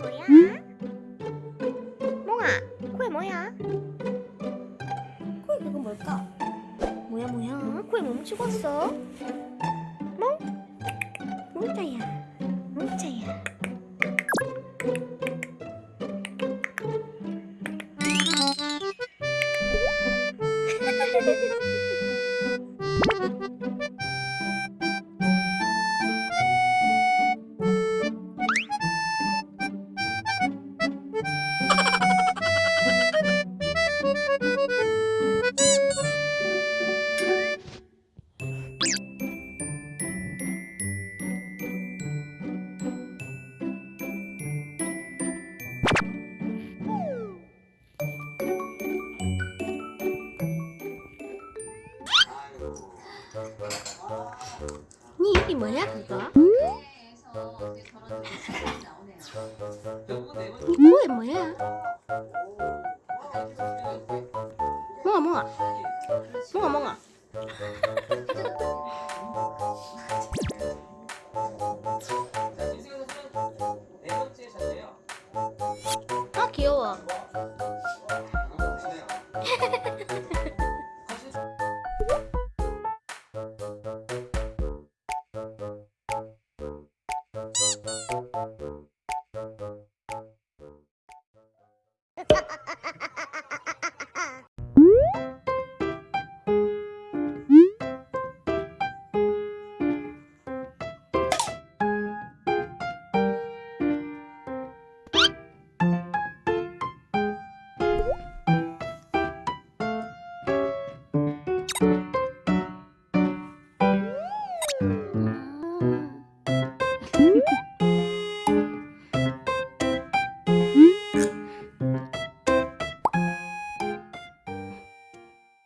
뭐야? 몽아, 코에 뭐야? 코에 그거 뭘까? 뭐야 뭐야? 코에 멈추고? 몽? 몽자야, 몽자야. 니 이게 뭐야 그거? 음? 뭐, 뭐야 뭐야? 멍아 멍아 멍아 멍아 아 귀여워